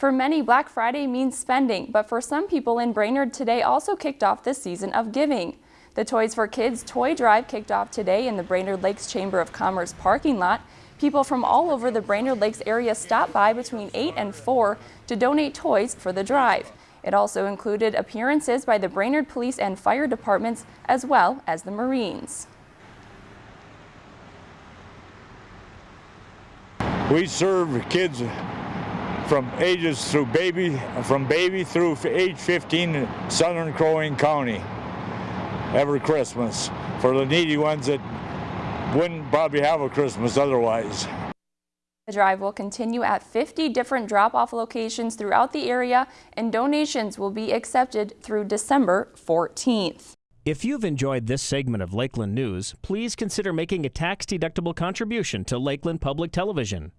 For many, Black Friday means spending, but for some people in Brainerd today also kicked off the season of giving. The Toys for Kids Toy Drive kicked off today in the Brainerd Lakes Chamber of Commerce parking lot. People from all over the Brainerd Lakes area stopped by between 8 and 4 to donate toys for the drive. It also included appearances by the Brainerd Police and Fire Departments as well as the Marines. We serve kids from ages through baby, from baby through age 15 in southern Crow Wing County every Christmas for the needy ones that wouldn't probably have a Christmas otherwise. The drive will continue at 50 different drop-off locations throughout the area and donations will be accepted through December 14th. If you've enjoyed this segment of Lakeland News, please consider making a tax-deductible contribution to Lakeland Public Television.